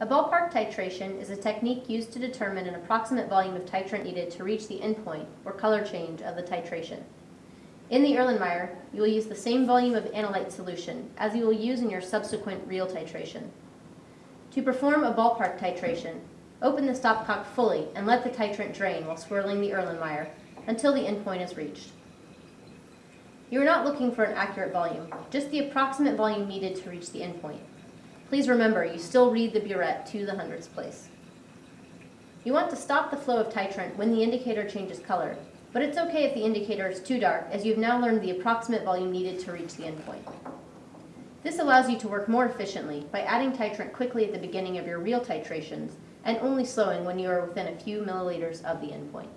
A ballpark titration is a technique used to determine an approximate volume of titrant needed to reach the endpoint or color change of the titration. In the Erlenmeyer, you will use the same volume of analyte solution as you will use in your subsequent real titration. To perform a ballpark titration, open the stopcock fully and let the titrant drain while swirling the Erlenmeyer until the endpoint is reached. You are not looking for an accurate volume, just the approximate volume needed to reach the endpoint. Please remember, you still read the burette to the hundredths place. You want to stop the flow of titrant when the indicator changes color, but it's okay if the indicator is too dark as you've now learned the approximate volume needed to reach the endpoint. This allows you to work more efficiently by adding titrant quickly at the beginning of your real titrations and only slowing when you are within a few milliliters of the endpoint.